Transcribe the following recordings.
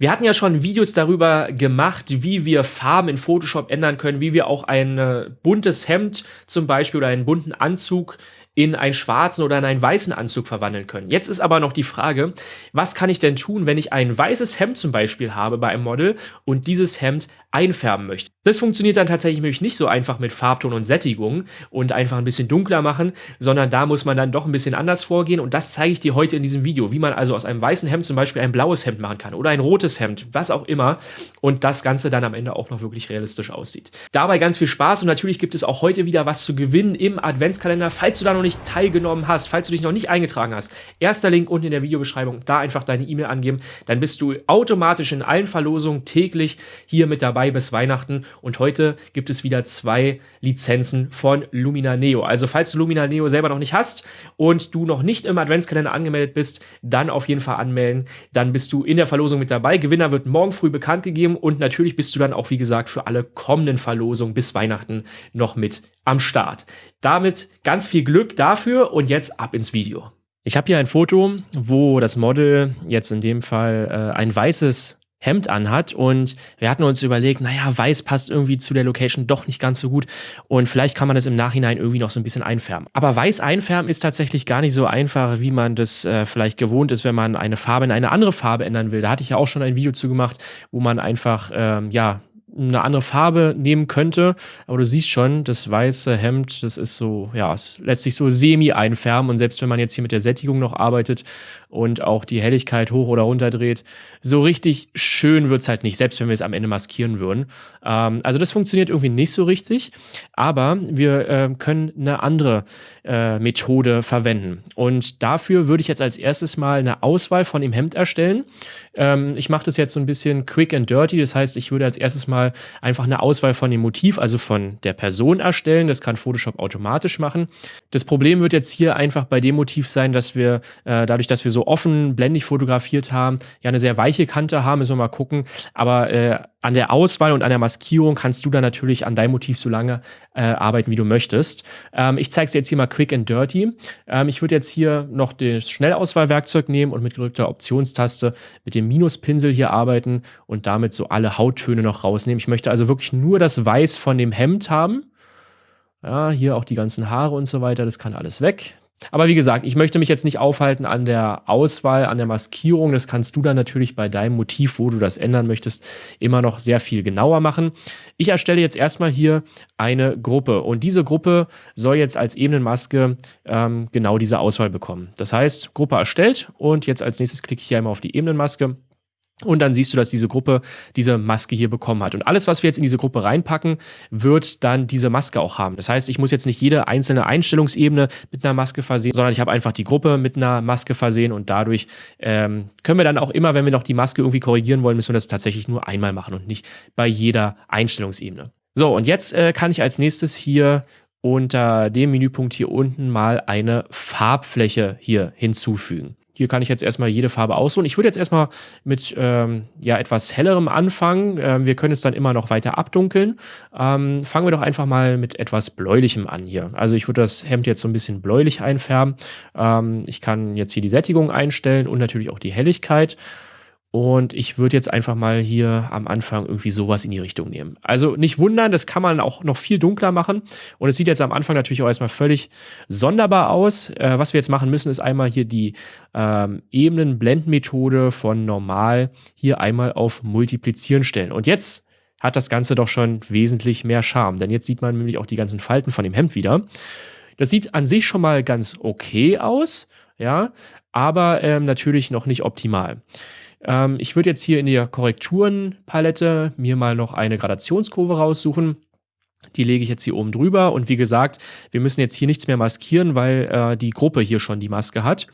Wir hatten ja schon Videos darüber gemacht, wie wir Farben in Photoshop ändern können, wie wir auch ein äh, buntes Hemd zum Beispiel oder einen bunten Anzug in einen schwarzen oder in einen weißen Anzug verwandeln können. Jetzt ist aber noch die Frage, was kann ich denn tun, wenn ich ein weißes Hemd zum Beispiel habe bei einem Model und dieses Hemd einfärben möchte. Das funktioniert dann tatsächlich nicht so einfach mit Farbton und Sättigung und einfach ein bisschen dunkler machen, sondern da muss man dann doch ein bisschen anders vorgehen und das zeige ich dir heute in diesem Video, wie man also aus einem weißen Hemd zum Beispiel ein blaues Hemd machen kann oder ein rotes Hemd, was auch immer und das Ganze dann am Ende auch noch wirklich realistisch aussieht. Dabei ganz viel Spaß und natürlich gibt es auch heute wieder was zu gewinnen im Adventskalender, falls du da noch nicht teilgenommen hast, falls du dich noch nicht eingetragen hast. Erster Link unten in der Videobeschreibung, da einfach deine E-Mail angeben, dann bist du automatisch in allen Verlosungen täglich hier mit dabei dabei bis Weihnachten und heute gibt es wieder zwei Lizenzen von Lumina Neo. Also falls du Lumina Neo selber noch nicht hast und du noch nicht im Adventskalender angemeldet bist, dann auf jeden Fall anmelden. Dann bist du in der Verlosung mit dabei. Gewinner wird morgen früh bekannt gegeben und natürlich bist du dann auch, wie gesagt, für alle kommenden Verlosungen bis Weihnachten noch mit am Start. Damit ganz viel Glück dafür und jetzt ab ins Video. Ich habe hier ein Foto, wo das Model jetzt in dem Fall äh, ein weißes Hemd anhat und wir hatten uns überlegt, naja, weiß passt irgendwie zu der Location doch nicht ganz so gut und vielleicht kann man das im Nachhinein irgendwie noch so ein bisschen einfärben. Aber weiß einfärben ist tatsächlich gar nicht so einfach, wie man das äh, vielleicht gewohnt ist, wenn man eine Farbe in eine andere Farbe ändern will. Da hatte ich ja auch schon ein Video zu gemacht, wo man einfach, ähm, ja, eine andere Farbe nehmen könnte. Aber du siehst schon, das weiße Hemd, das ist so, ja, es lässt sich so semi einfärben. Und selbst wenn man jetzt hier mit der Sättigung noch arbeitet und auch die Helligkeit hoch oder runter dreht, so richtig schön wird es halt nicht, selbst wenn wir es am Ende maskieren würden. Ähm, also das funktioniert irgendwie nicht so richtig. Aber wir äh, können eine andere äh, Methode verwenden. Und dafür würde ich jetzt als erstes mal eine Auswahl von dem Hemd erstellen. Ähm, ich mache das jetzt so ein bisschen quick and dirty. Das heißt, ich würde als erstes mal einfach eine Auswahl von dem Motiv, also von der Person erstellen. Das kann Photoshop automatisch machen. Das Problem wird jetzt hier einfach bei dem Motiv sein, dass wir äh, dadurch, dass wir so offen blendig fotografiert haben, ja eine sehr weiche Kante haben. Müssen wir mal gucken. Aber äh, an der Auswahl und an der Maskierung kannst du dann natürlich an deinem Motiv so lange äh, arbeiten, wie du möchtest. Ähm, ich zeige es dir jetzt hier mal quick and dirty. Ähm, ich würde jetzt hier noch das Schnellauswahlwerkzeug nehmen und mit gedrückter Optionstaste mit dem Minuspinsel hier arbeiten und damit so alle Hauttöne noch rausnehmen. Ich möchte also wirklich nur das Weiß von dem Hemd haben. Ja, hier auch die ganzen Haare und so weiter, das kann alles weg. Aber wie gesagt, ich möchte mich jetzt nicht aufhalten an der Auswahl, an der Maskierung. Das kannst du dann natürlich bei deinem Motiv, wo du das ändern möchtest, immer noch sehr viel genauer machen. Ich erstelle jetzt erstmal hier eine Gruppe und diese Gruppe soll jetzt als Ebenenmaske ähm, genau diese Auswahl bekommen. Das heißt, Gruppe erstellt und jetzt als nächstes klicke ich hier einmal auf die Ebenenmaske und dann siehst du, dass diese Gruppe diese Maske hier bekommen hat. Und alles, was wir jetzt in diese Gruppe reinpacken, wird dann diese Maske auch haben. Das heißt, ich muss jetzt nicht jede einzelne Einstellungsebene mit einer Maske versehen, sondern ich habe einfach die Gruppe mit einer Maske versehen und dadurch ähm, können wir dann auch immer, wenn wir noch die Maske irgendwie korrigieren wollen, müssen wir das tatsächlich nur einmal machen und nicht bei jeder Einstellungsebene. So, und jetzt äh, kann ich als nächstes hier unter dem Menüpunkt hier unten mal eine Farbfläche hier hinzufügen. Hier kann ich jetzt erstmal jede Farbe aussuchen. Ich würde jetzt erstmal mit ähm, ja, etwas hellerem anfangen. Ähm, wir können es dann immer noch weiter abdunkeln. Ähm, fangen wir doch einfach mal mit etwas bläulichem an hier. Also ich würde das Hemd jetzt so ein bisschen bläulich einfärben. Ähm, ich kann jetzt hier die Sättigung einstellen und natürlich auch die Helligkeit. Und ich würde jetzt einfach mal hier am Anfang irgendwie sowas in die Richtung nehmen. Also nicht wundern, das kann man auch noch viel dunkler machen. Und es sieht jetzt am Anfang natürlich auch erstmal völlig sonderbar aus. Äh, was wir jetzt machen müssen, ist einmal hier die ähm, Ebenen-Blendmethode von normal hier einmal auf multiplizieren stellen. Und jetzt hat das Ganze doch schon wesentlich mehr Charme. Denn jetzt sieht man nämlich auch die ganzen Falten von dem Hemd wieder. Das sieht an sich schon mal ganz okay aus, ja, aber ähm, natürlich noch nicht optimal. Ähm, ich würde jetzt hier in der Korrekturenpalette mir mal noch eine Gradationskurve raussuchen. Die lege ich jetzt hier oben drüber und wie gesagt, wir müssen jetzt hier nichts mehr maskieren, weil äh, die Gruppe hier schon die Maske hat.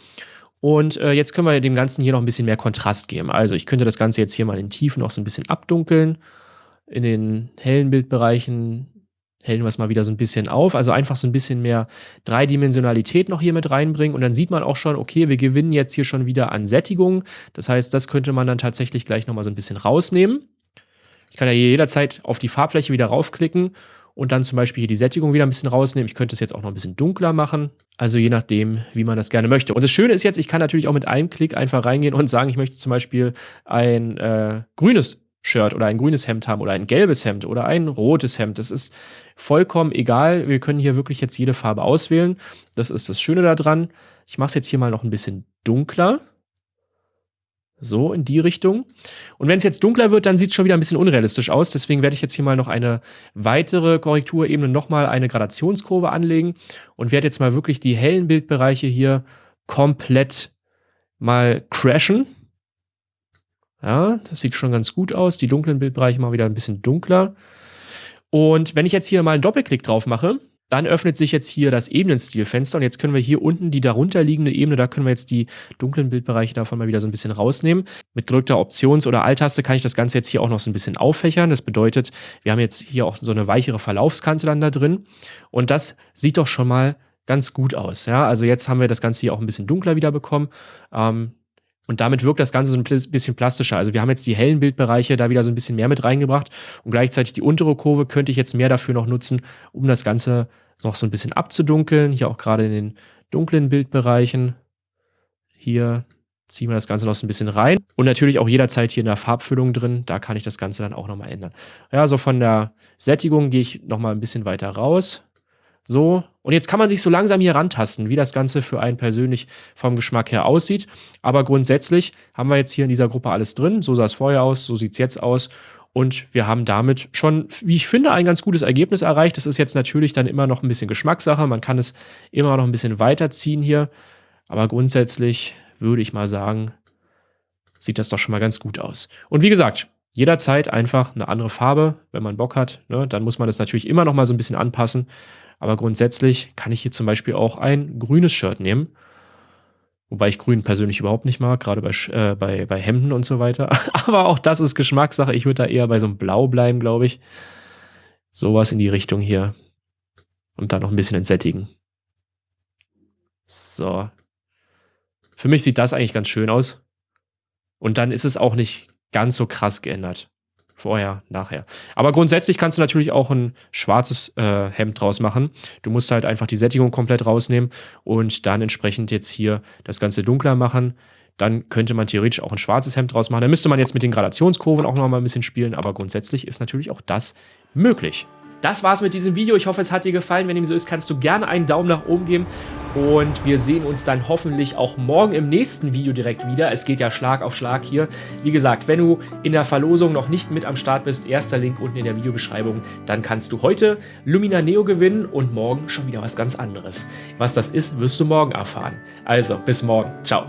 Und äh, jetzt können wir dem Ganzen hier noch ein bisschen mehr Kontrast geben. Also ich könnte das Ganze jetzt hier mal in Tiefen noch so ein bisschen abdunkeln. In den hellen Bildbereichen hellen wir es mal wieder so ein bisschen auf. Also einfach so ein bisschen mehr Dreidimensionalität noch hier mit reinbringen. Und dann sieht man auch schon, okay, wir gewinnen jetzt hier schon wieder an Sättigung. Das heißt, das könnte man dann tatsächlich gleich nochmal so ein bisschen rausnehmen. Ich kann ja hier jederzeit auf die Farbfläche wieder raufklicken und dann zum Beispiel hier die Sättigung wieder ein bisschen rausnehmen. Ich könnte es jetzt auch noch ein bisschen dunkler machen. Also je nachdem, wie man das gerne möchte. Und das Schöne ist jetzt, ich kann natürlich auch mit einem Klick einfach reingehen und sagen, ich möchte zum Beispiel ein äh, grünes Shirt oder ein grünes Hemd haben oder ein gelbes Hemd oder ein rotes Hemd. Das ist vollkommen egal. Wir können hier wirklich jetzt jede Farbe auswählen. Das ist das Schöne daran. Ich mache es jetzt hier mal noch ein bisschen dunkler. So, in die Richtung. Und wenn es jetzt dunkler wird, dann sieht es schon wieder ein bisschen unrealistisch aus. Deswegen werde ich jetzt hier mal noch eine weitere Korrekturebene, nochmal eine Gradationskurve anlegen und werde jetzt mal wirklich die hellen Bildbereiche hier komplett mal crashen. Ja, das sieht schon ganz gut aus. Die dunklen Bildbereiche mal wieder ein bisschen dunkler. Und wenn ich jetzt hier mal einen Doppelklick drauf mache, dann öffnet sich jetzt hier das Ebenenstilfenster und jetzt können wir hier unten die darunter liegende Ebene, da können wir jetzt die dunklen Bildbereiche davon mal wieder so ein bisschen rausnehmen. Mit gedrückter Options- oder Alt-Taste kann ich das Ganze jetzt hier auch noch so ein bisschen auffächern. Das bedeutet, wir haben jetzt hier auch so eine weichere Verlaufskante dann da drin und das sieht doch schon mal ganz gut aus. Ja, also jetzt haben wir das Ganze hier auch ein bisschen dunkler wieder bekommen. Ähm, und damit wirkt das Ganze so ein bisschen plastischer. Also wir haben jetzt die hellen Bildbereiche da wieder so ein bisschen mehr mit reingebracht und gleichzeitig die untere Kurve könnte ich jetzt mehr dafür noch nutzen, um das Ganze noch so ein bisschen abzudunkeln. Hier auch gerade in den dunklen Bildbereichen. Hier ziehen wir das Ganze noch so ein bisschen rein. Und natürlich auch jederzeit hier in der Farbfüllung drin. Da kann ich das Ganze dann auch nochmal ändern. Ja, so von der Sättigung gehe ich nochmal ein bisschen weiter raus. So, und jetzt kann man sich so langsam hier rantasten, wie das Ganze für einen persönlich vom Geschmack her aussieht. Aber grundsätzlich haben wir jetzt hier in dieser Gruppe alles drin. So sah es vorher aus, so sieht es jetzt aus. Und wir haben damit schon, wie ich finde, ein ganz gutes Ergebnis erreicht. Das ist jetzt natürlich dann immer noch ein bisschen Geschmackssache. Man kann es immer noch ein bisschen weiterziehen hier. Aber grundsätzlich würde ich mal sagen, sieht das doch schon mal ganz gut aus. Und wie gesagt, jederzeit einfach eine andere Farbe, wenn man Bock hat. Ne? Dann muss man das natürlich immer noch mal so ein bisschen anpassen. Aber grundsätzlich kann ich hier zum Beispiel auch ein grünes Shirt nehmen. Wobei ich grün persönlich überhaupt nicht mag, gerade bei, äh, bei, bei Hemden und so weiter. Aber auch das ist Geschmackssache. Ich würde da eher bei so einem Blau bleiben, glaube ich. Sowas in die Richtung hier. Und dann noch ein bisschen entsättigen. So. Für mich sieht das eigentlich ganz schön aus. Und dann ist es auch nicht ganz so krass geändert. Vorher, nachher. Aber grundsätzlich kannst du natürlich auch ein schwarzes äh, Hemd draus machen. Du musst halt einfach die Sättigung komplett rausnehmen und dann entsprechend jetzt hier das Ganze dunkler machen. Dann könnte man theoretisch auch ein schwarzes Hemd draus machen. Da müsste man jetzt mit den Gradationskurven auch noch mal ein bisschen spielen, aber grundsätzlich ist natürlich auch das möglich. Das war's mit diesem Video. Ich hoffe, es hat dir gefallen. Wenn dem so ist, kannst du gerne einen Daumen nach oben geben. Und wir sehen uns dann hoffentlich auch morgen im nächsten Video direkt wieder. Es geht ja Schlag auf Schlag hier. Wie gesagt, wenn du in der Verlosung noch nicht mit am Start bist, erster Link unten in der Videobeschreibung, dann kannst du heute Lumina Neo gewinnen und morgen schon wieder was ganz anderes. Was das ist, wirst du morgen erfahren. Also, bis morgen. Ciao.